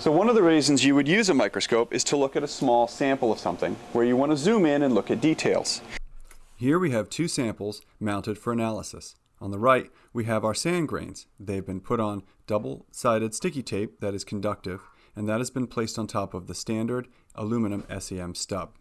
So one of the reasons you would use a microscope is to look at a small sample of something, where you want to zoom in and look at details. Here we have two samples mounted for analysis. On the right, we have our sand grains. They've been put on double-sided sticky tape that is conductive, and that has been placed on top of the standard aluminum SEM stub.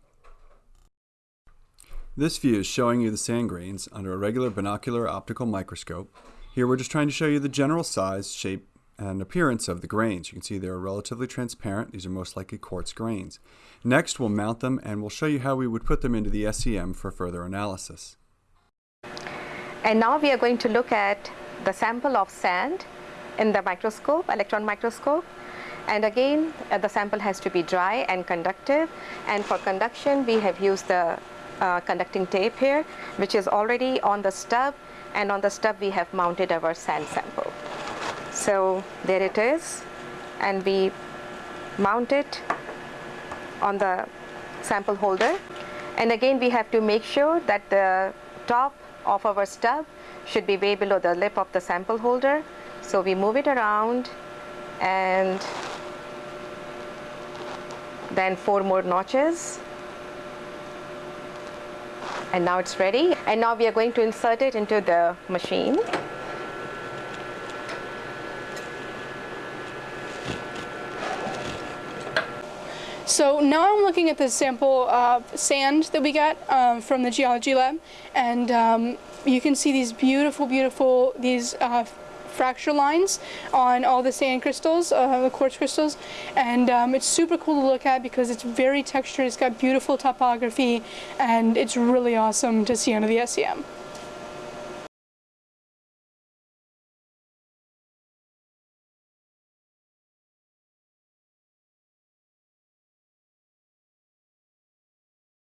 This view is showing you the sand grains under a regular binocular optical microscope. Here we're just trying to show you the general size, shape, and appearance of the grains. You can see they're relatively transparent. These are most likely quartz grains. Next, we'll mount them and we'll show you how we would put them into the SEM for further analysis. And now we are going to look at the sample of sand in the microscope, electron microscope. And again, uh, the sample has to be dry and conductive. And for conduction, we have used the uh, conducting tape here, which is already on the stub. And on the stub, we have mounted our sand sample. So there it is and we mount it on the sample holder and again we have to make sure that the top of our stub should be way below the lip of the sample holder. So we move it around and then four more notches and now it's ready and now we are going to insert it into the machine. So now I'm looking at the sample of sand that we got um, from the geology lab and um, you can see these beautiful, beautiful, these uh, fracture lines on all the sand crystals, uh, the quartz crystals, and um, it's super cool to look at because it's very textured, it's got beautiful topography, and it's really awesome to see under the SEM.